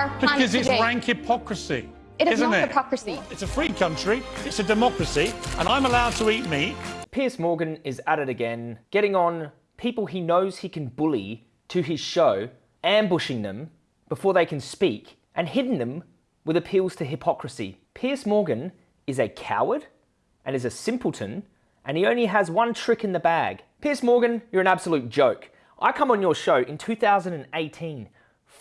our planet Because it's today. rank hypocrisy. It is isn't not it? hypocrisy. It's a free country, it's a democracy, and I'm allowed to eat meat. Piers Morgan is at it again, getting on people he knows he can bully to his show, ambushing them before they can speak, and hitting them with appeals to hypocrisy. Piers Morgan is a coward and is a simpleton, and he only has one trick in the bag. Piers Morgan, you're an absolute joke. I come on your show in 2018,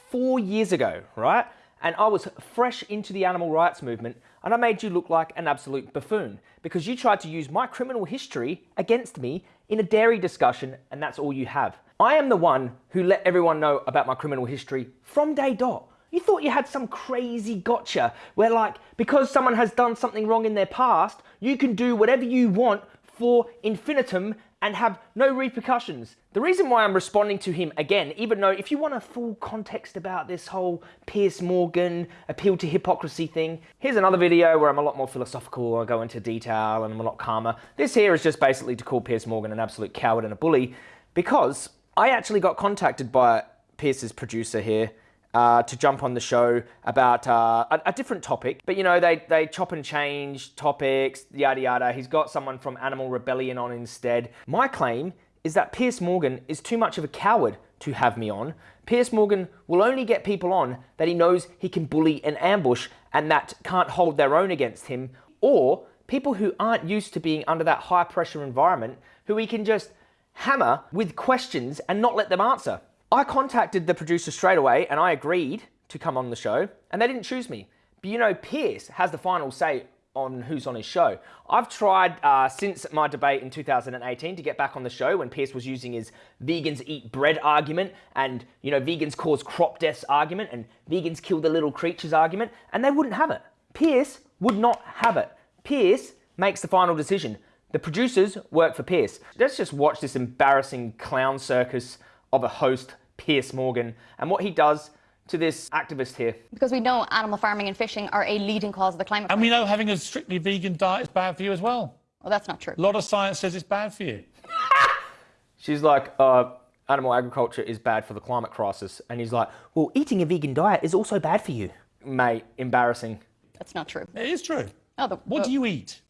four years ago, right? And I was fresh into the animal rights movement, and I made you look like an absolute buffoon because you tried to use my criminal history against me in a dairy discussion, and that's all you have. I am the one who let everyone know about my criminal history from day dot. You thought you had some crazy gotcha where, like, because someone has done something wrong in their past, you can do whatever you want for infinitum and have no repercussions. The reason why I'm responding to him again, even though if you want a full context about this whole Piers Morgan appeal to hypocrisy thing, here's another video where I'm a lot more philosophical, I go into detail and I'm a lot calmer. This here is just basically to call Piers Morgan an absolute coward and a bully because I actually got contacted by Piers's producer here uh, to jump on the show about uh, a, a, different topic. But you know, they, they chop and change topics, yada yada. He's got someone from Animal Rebellion on instead. My claim is that Piers Morgan is too much of a coward to have me on. Piers Morgan will only get people on that he knows he can bully and ambush and that can't hold their own against him, or people who aren't used to being under that high pressure environment who he can just hammer with questions and not let them answer. I contacted the producer straight away and I agreed to come on the show and they didn't choose me. But you know, Piers has the final say on who's on his show. I've tried uh, since my debate in 2018 to get back on the show when Piers was using his vegans eat bread argument and, you know, vegans cause crop deaths argument and vegans kill the little creatures argument and they wouldn't have it. Piers would not have it. Piers makes the final decision. The producers work for Piers. Let's just watch this embarrassing clown circus of a host, Piers Morgan, and what he does to this activist here. Because we know animal farming and fishing are a leading cause of the climate And we know having a strictly vegan diet is bad for you as well. Well, that's not true. A lot of science says it's bad for you. She's like, uh, animal agriculture is bad for the climate crisis. And he's like, well, eating a vegan diet is also bad for you. Mate, embarrassing. That's not true. It is true. Oh, the, What do you eat?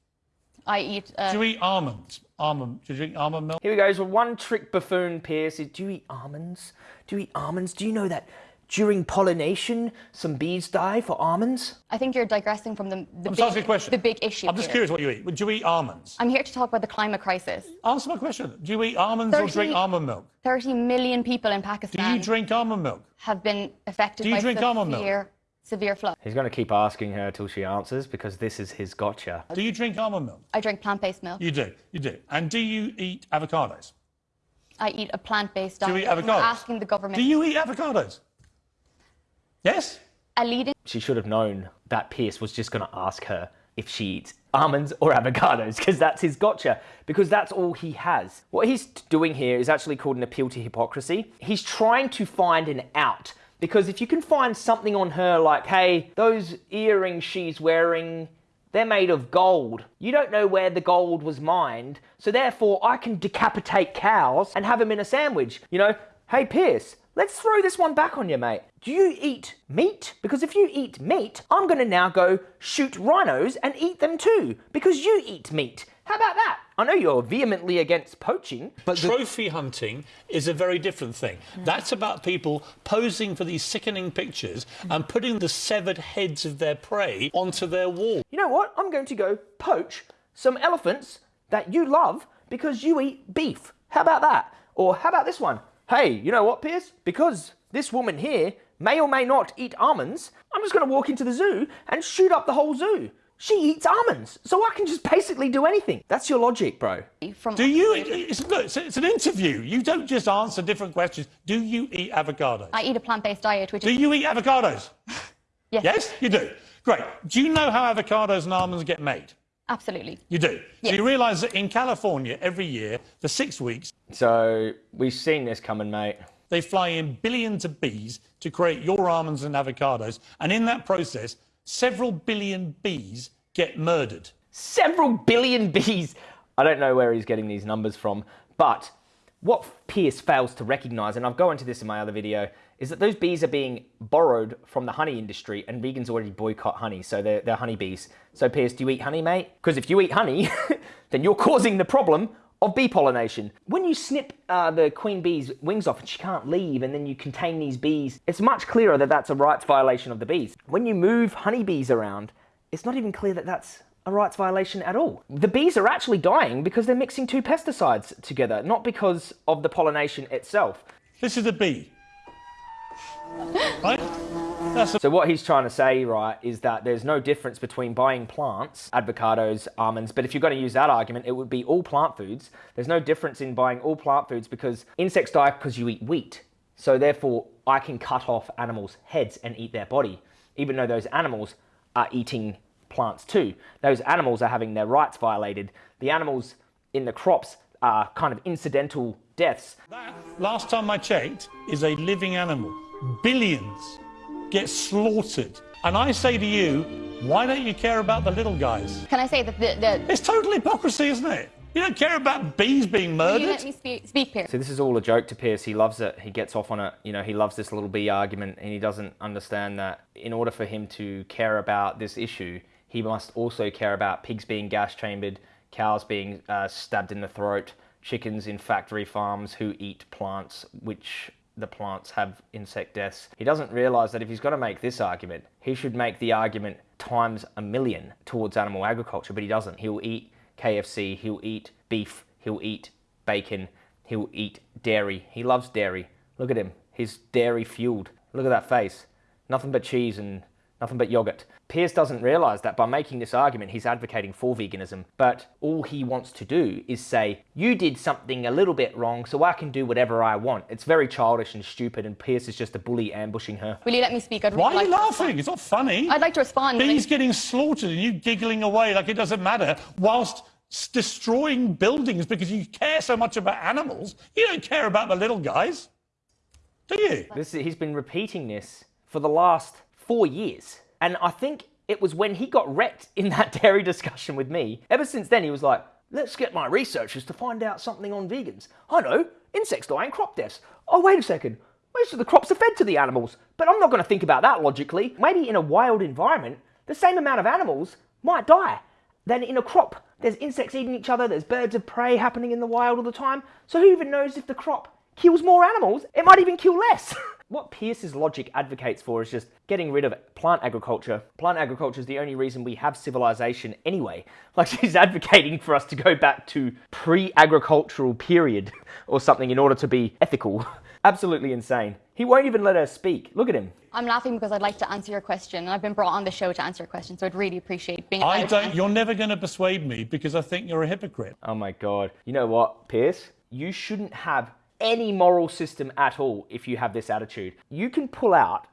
I eat. Uh, Do you eat almonds? Almond? Do you drink almond milk? Here we go. So one trick buffoon Piers is, do you eat almonds? Do you eat almonds? Do you know that during pollination, some bees die for almonds? I think you're digressing from the, the, I'm big, asking a question. the big issue. I'm just here. curious what you eat. Do you eat almonds? I'm here to talk about the climate crisis. Answer my question. Do you eat almonds or drink almond milk? 30 million people in Pakistan. Do you drink almond milk? have been affected Do you by drink almond milk? Severe, severe. He's going to keep asking her till she answers because this is his gotcha. Do you drink almond milk? I drink plant-based milk. You do. You do. And do you eat avocados? I eat a plant-based Do diet. you eat We're avocados? asking the government. Do you eat avocados? Yes? A leading She should have known that Piers was just going to ask her if she eats almonds or avocados because that's his gotcha because that's all he has. What he's doing here is actually called an appeal to hypocrisy. He's trying to find an out because if you can find something on her like, hey, those earrings she's wearing, they're made of gold. You don't know where the gold was mined, so therefore I can decapitate cows and have them in a sandwich. You know, hey Piers, let's throw this one back on you, mate. Do you eat meat? Because if you eat meat, I'm gonna now go shoot rhinos and eat them too, because you eat meat. How about that? I know you're vehemently against poaching, but the Trophy hunting is a very different thing. That's about people posing for these sickening pictures and putting the severed heads of their prey onto their wall. you know what? I'm going to go poach some elephants that you love because you eat beef. How about that? Or how about this one? Hey, you know what, Piers? Because this woman here may or may not eat almonds, I'm just going to walk into the zoo and shoot up the whole zoo. She eats almonds, so I can just basically do anything. That's your logic, bro. from Do you? It's, look, it's, it's an interview. You don't just answer different questions. Do you eat avocados? I eat a plant-based diet, which Do is you eat avocados? yes, Yes, you do. Great. Do you know how avocados and almonds get made? absolutely. You do. So you realise that in California, every year, for six weeks, So we've seen this coming, mate. they fly in billions of bees to create your almonds and avocados. And in that process, several billion bees get murdered. Several billion bees. I don't know where he's getting these numbers from, but what Piers fails to recognize, and I'll go into this in my other video, is that those bees are being borrowed from the honey industry and vegans already boycott honey, so they're, they're honey bees. So Piers, do you eat honey, mate? Because if you eat honey, then you're causing the problem of bee pollination. When you snip uh, the queen bee's wings off and she can't leave and then you contain these bees, it's much clearer that that's a rights violation of the bees. When you move honeybees around, it's not even clear that that's a rights violation at all. The bees are actually dying because they're mixing two pesticides together, not because of the pollination itself. This is a bee. Right? So what he's trying to say, right, is that there's no difference between buying plants, avocados, almonds, but if you're going to use that argument, it would be all plant foods. There's no difference in buying all plant foods because insects die because you eat wheat. So therefore, I can cut off animals' heads and eat their body, even though those animals are eating plants too. Those animals are having their rights violated. The animals in the crops are kind of incidental deaths. That, last time I checked, is a living animal. Billions get slaughtered. And I say to you, why don't you care about the little guys? Can I say that the, the It's total hypocrisy, isn't it? You don't care about bees being will you murdered. let me speak, speak Piers? So this is all a joke to Piers. He loves it. He gets off on it. You know, he loves this little bee argument, and he doesn't understand that in order for him to care about this issue, he must also care about pigs being gas chambered, cows being uh, stabbed in the throat, chickens in factory farms who eat plants, which the plants have insect deaths. He doesn't realize that if he's going to make this argument, he should make the argument times a million towards animal agriculture, but he doesn't. He'll eat KFC, he'll eat beef, he'll eat bacon, he'll eat dairy. He loves dairy. Look at him. He's dairy fueled. Look at that face. Nothing but cheese and nothing but yogurt. Piers doesn't realize that by making this argument, he's advocating for veganism, but all he wants to do is say, You did something a little bit wrong, so I can do whatever I want. It's very childish and stupid, and Piers is just a bully ambushing her. Will you let me speak? I'd really Why are you to laughing? It's not funny. I'd like to respond. Bees getting slaughtered and you giggling away like it doesn't matter whilst destroying buildings because you care so much about animals. You don't care about the little guys, do you? This, he's been repeating this for the last four years. And I think it was when he got wrecked in that dairy discussion with me. Ever since then, he was like, let's get my researchers to find out something on vegans. I know, insects die and crop deaths. Oh, wait a second. Most of the crops are fed to the animals. But I'm not going to think about that logically. Maybe in a wild environment, the same amount of animals might die than in a crop. There's insects eating each other, there's birds of prey happening in the wild all the time. So who even knows if the crop kills more animals? It might even kill less. what Piers's logic advocates for is just getting rid of plant agriculture. Plant agriculture is the only reason we have civilization anyway. Like she's advocating for us to go back to pre-agricultural period or something in order to be ethical. Absolutely insane. He won't even let her speak. Look at him. I'm laughing because I'd like to answer your question. and I've been brought on the show to answer your question, so I'd really appreciate being I don't. You're never going to persuade me because I think you're a hypocrite. Oh my god. You know what, Piers? You shouldn't have any moral system at all if you have this attitude. You can pull out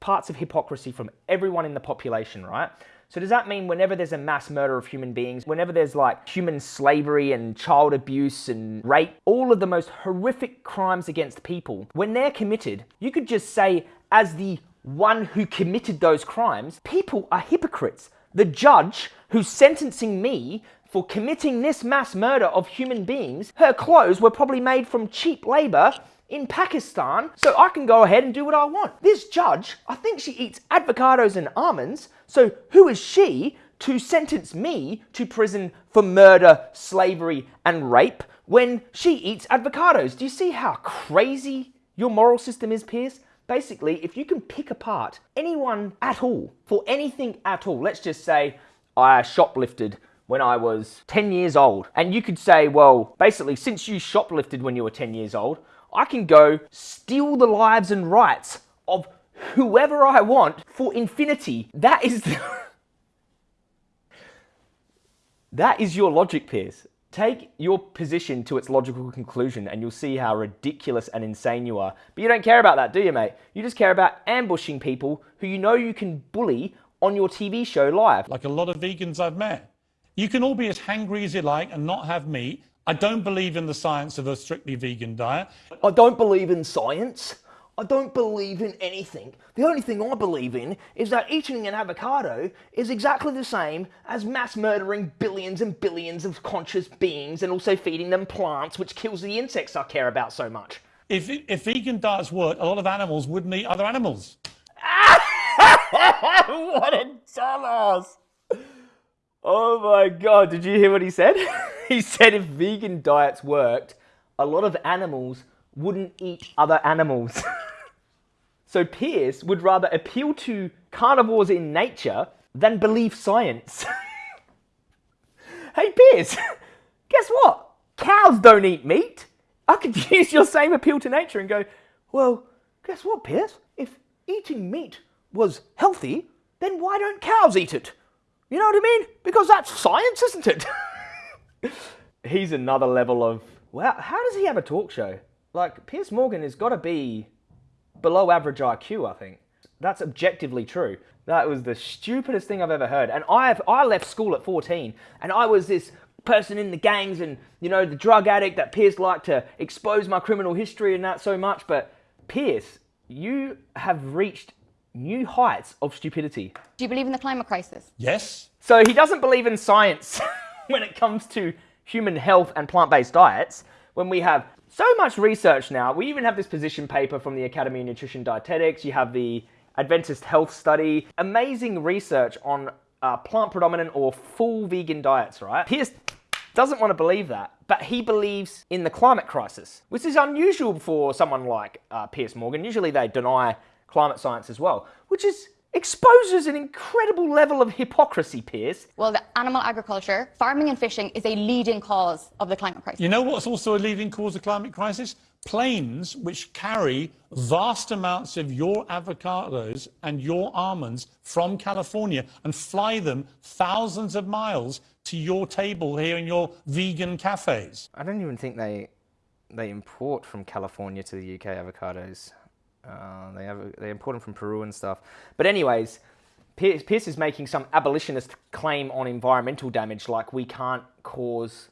parts of hypocrisy from everyone in the population, right? So does that mean whenever there's a mass murder of human beings, whenever there's like human slavery and child abuse and rape, all of the most horrific crimes against people, when they're committed, you could just say as the one who committed those crimes, people are hypocrites. The judge who's sentencing me for committing this mass murder of human beings, her clothes were probably made from cheap labor in Pakistan, so I can go ahead and do what I want. This judge, I think she eats avocados and almonds, so who is she to sentence me to prison for murder, slavery, and rape when she eats avocados? Do you see how crazy your moral system is, Piers? Basically, if you can pick apart anyone at all for anything at all, let's just say I shoplifted when I was 10 years old, and you could say, well, basically, since you shoplifted when you were 10 years old, I can go steal the lives and rights of whoever I want for infinity. That is the That is your logic, Piers. Take your position to its logical conclusion and you'll see how ridiculous and insane you are. But you don't care about that, do you, mate? You just care about ambushing people who you know you can bully on your TV show live. Like a lot of vegans I've met. You can all be as hangry as you like and not have meat. I don't believe in the science of a strictly vegan diet. I don't believe in science. I don't believe in anything. The only thing I believe in is that eating an avocado is exactly the same as mass murdering billions and billions of conscious beings and also feeding them plants, which kills the insects I care about so much. If, if vegan diets worked, a lot of animals wouldn't eat other animals. what a dumbass! Oh my god, did you hear what he said? he said if vegan diets worked, a lot of animals wouldn't eat other animals. so Piers would rather appeal to carnivores in nature than believe science. hey Piers, guess what? Cows don't eat meat. I could use your same appeal to nature and go, well, guess what, Piers? If eating meat was healthy, then why don't cows eat it? You know what I mean? Because that's science, isn't it? He's another level of, wow, how does he have a talk show? Like, Piers Morgan has got to be below average IQ, I think. That's objectively true. That was the stupidest thing I've ever heard. And I I left school at 14 and I was this person in the gangs and, you know, the drug addict that Piers liked to expose my criminal history and that so much. But Piers, you have reached new heights of stupidity. Do you believe in the climate crisis? Yes. So he doesn't believe in science when it comes to human health and plant-based diets. When we have so much research now, we even have this position paper from the Academy of Nutrition Dietetics. You have the Adventist Health Study, amazing research on uh, plant predominant or full vegan diets, right? Piers doesn't want to believe that, but he believes in the climate crisis, which is unusual for someone like uh, Piers Morgan. Usually they deny climate science as well, which is exposes an incredible level of hypocrisy, Piers. Well, the animal agriculture, farming and fishing is a leading cause of the climate crisis. You know what's also a leading cause of climate crisis? Planes which carry vast amounts of your avocados and your almonds from California and fly them thousands of miles to your table here in your vegan cafes. I don't even think they they import from California to the UK avocados. Uh, they have they import them from Peru and stuff. But anyways, Pierce, Piers is making some abolitionist claim on environmental damage, like we can't cause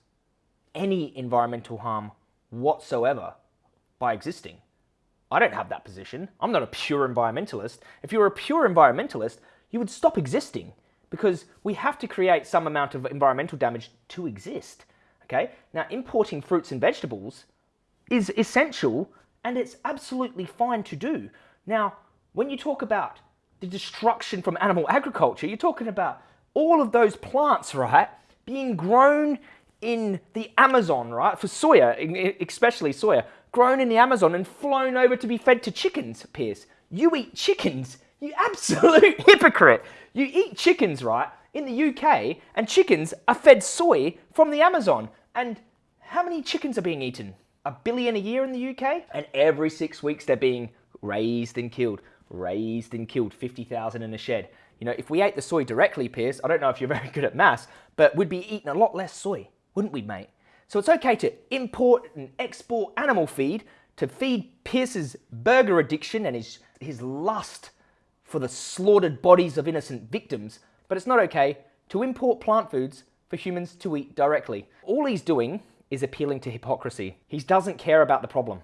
any environmental harm whatsoever by existing. I don't have that position. I'm not a pure environmentalist. If you were a pure environmentalist, you would stop existing because we have to create some amount of environmental damage to exist. Okay? Now, importing fruits and vegetables is essential and it's absolutely fine to do. Now, when you talk about the destruction from animal agriculture, you're talking about all of those plants, right, being grown in the Amazon, right, for soya, especially soya, grown in the Amazon and flown over to be fed to chickens, Piers. You eat chickens, you absolute hypocrite. You eat chickens, right, in the UK, and chickens are fed soy from the Amazon. And how many chickens are being eaten? A billion a year in the UK, and every six weeks they're being raised and killed, raised and killed, 50,000 in a shed. You know, if we ate the soy directly, Piers, I don't know if you're very good at maths, but we'd be eating a lot less soy, wouldn't we, mate? So it's okay to import and export animal feed to feed Piers's burger addiction and his, his lust for the slaughtered bodies of innocent victims, but it's not okay to import plant foods for humans to eat directly. All he's doing is appealing to hypocrisy. He doesn't care about the problem.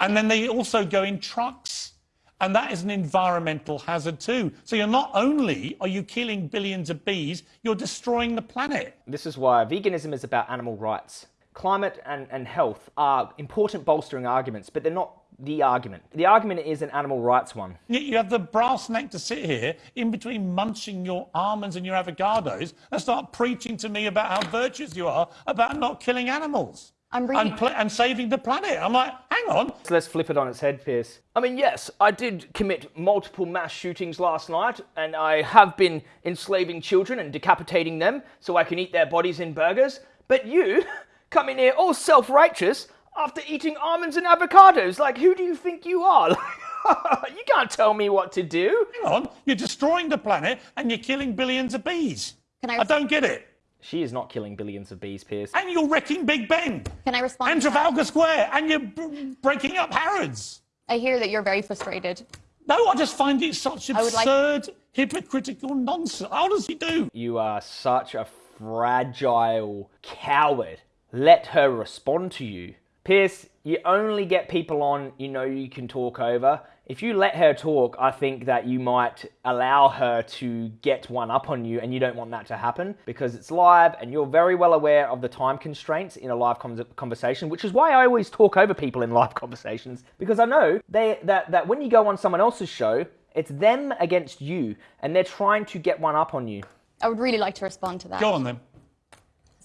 And then they also go in trucks. And that is an environmental hazard too. So you're not only are you killing billions of bees, you're destroying the planet. This is why veganism is about animal rights. Climate and, and health are important bolstering arguments, but they're not the argument. The argument is an animal rights one. You have the brass neck to sit here in between munching your almonds and your avocados and start preaching to me about how virtuous you are about not killing animals. I'm reading. And, and, saving the planet. I'm like, hang on. So let's flip it on its head, Piers. I mean, yes, I did commit multiple mass shootings last night, and I have been enslaving children and decapitating them so I can eat their bodies in burgers. But you come in here all self-righteous after eating almonds and avocados. Like, who do you think you are? you can't tell me what to do. Hang on, you're destroying the planet and you're killing billions of bees. Can I, I don't get it. She is not killing billions of bees, Piers. And you're wrecking Big Ben. Can I respond? And Trafalgar Square. And you're breaking up Harrods. I hear that you're very frustrated. No, I just find it such absurd, like... hypocritical nonsense. I honestly do. You are such a fragile coward. Let her respond to you. Piers, you only get people on you know you can talk over If you let her talk, I think that you might allow her to get one up on you, and you don't want that to happen because it's live and you're very well aware of the time constraints in a live conversation, which is why I always talk over people in live conversations because I know they, that, that when you go on someone else's show, it's them against you, and they're trying to get one up on you. I would really like to respond to that. Go on then.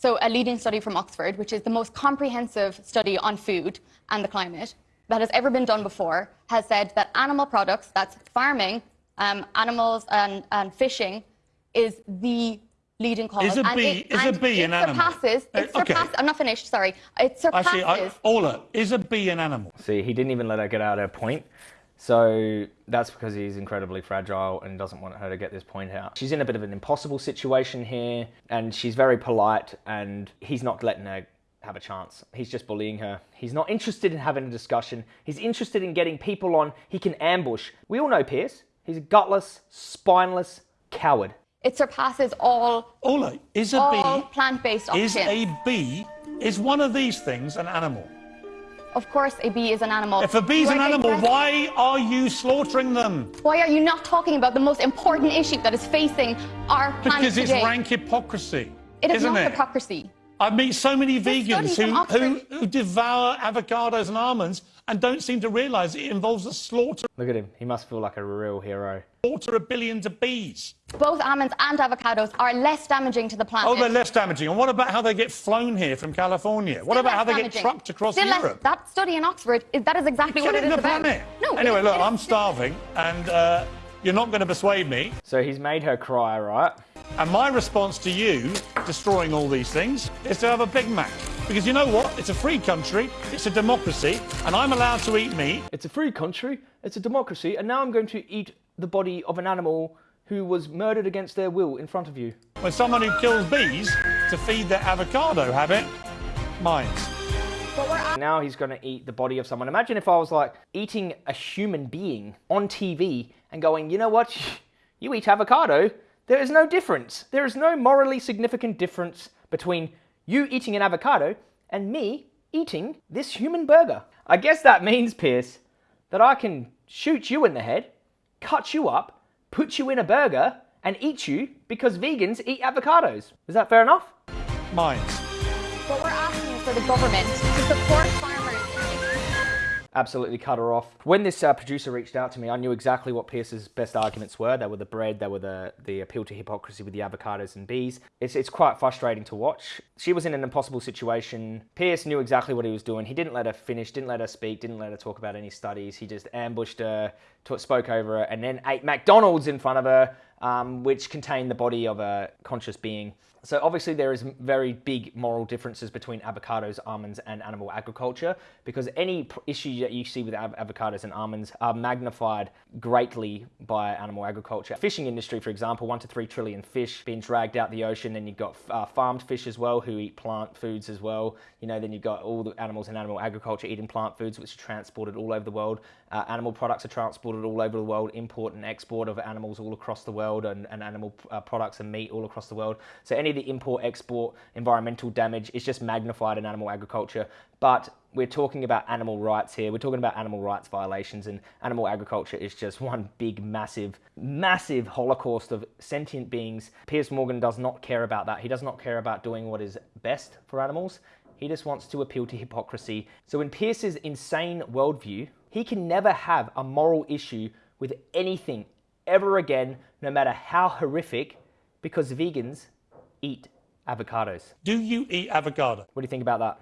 So, a leading study from Oxford, which is the most comprehensive study on food and the climate that has ever been done before, has said that animal products, that's farming, um, animals, and, and fishing, is the leading cause. Is a and bee, it, is a bee an animal? Surpasses, it Uh, okay. surpasses, I'm not finished, sorry. It surpasses. Actually, I, Ola, is a bee an animal? See, he didn't even let her get out her point. So that's because he's incredibly fragile and doesn't want her to get this point out. She's in a bit of an impossible situation here, and she's very polite, and he's not letting her have a chance. He's just bullying her. He's not interested in having a discussion. He's interested in getting people on he can ambush. We all know Piers. He's a gutless, spineless coward. it surpasses all, Ola, is a all bee, plant-based options. is a bee, is one of these things an animal? Of course, a bee is an animal. If a bee is an animal, digressing. why are you slaughtering them? Why are you not talking about the most important issue that is facing our planet Because it's today? rank hypocrisy. it is isn't not it? hypocrisy. I meet so many This vegans who, who, who devour avocados and almonds and don't seem to realise it involves the slaughter, Look at him. He must feel like a real hero. Slaughter of billions of bees. Both almonds and avocados are less damaging to the planet. Oh, they're less damaging. And what about how they get flown here from California? what about how they damaging. get trucked across Still less- Europe? that study in Oxford, is, that is exactly what it Killing is the about. planet. No. Anyway, it- look, it is- I'm starving, and uh, you're not going to persuade me. So he's made her cry, right? And my response to you, destroying all these things, is to have a Big Mac. Because you know what? It's a free country, it's a democracy, and I'm allowed to eat meat. It's a free country, it's a democracy, and now I'm going to eat the body of an animal who was murdered against their will in front of you. When someone who kills bees to feed their avocado habit, minds. But Now he's going to eat the body of someone. Imagine if I was like eating a human being on TV and going, you know what? You eat avocado, there is no difference. There is no morally significant difference between you eating an avocado and me eating this human burger. I guess that means, Piers, that I can shoot you in the head, cut you up, put you in a burger, and eat you because vegans eat avocados. Is that fair enough? Minds. But we're asking for the government to support farmers. Absolutely cut her off. When this uh, producer reached out to me, I knew exactly what Piers's best arguments were. They were the bread, they were the, the appeal to hypocrisy with the avocados and bees. It's, it's quite frustrating to watch. She was in an impossible situation. Piers knew exactly what he was doing. He didn't let her finish, didn't let her speak, didn't let her talk about any studies. He just ambushed her, spoke over her, and then ate McDonald's in front of her, um, which contain the body of a conscious being. So obviously there is very big moral differences between avocados, almonds, and animal agriculture because any pr- issue that you see with av- avocados and almonds are magnified greatly by animal agriculture. Fishing industry, for example, one to three trillion fish being dragged out the ocean. Then you've got uh, farmed fish as well who eat plant foods as well. You know, then you've got all the animals in animal agriculture eating plant foods, which are transported all over the world. Uh, animal products are transported all over the world. Import and export of animals all across the world, and, and animal uh, products and meat all across the world. So any of the import, export, environmental damage is just magnified in animal agriculture. But we're talking about animal rights here. We're talking about animal rights violations, and animal agriculture is just one big, massive, massive holocaust of sentient beings. Piers Morgan does not care about that. He does not care about doing what is best for animals. He just wants to appeal to hypocrisy. So, in Piers's insane worldview, he can never have a moral issue with anything ever again, no matter how horrific, because vegans eat avocados. Do you eat avocado? What do you think about that?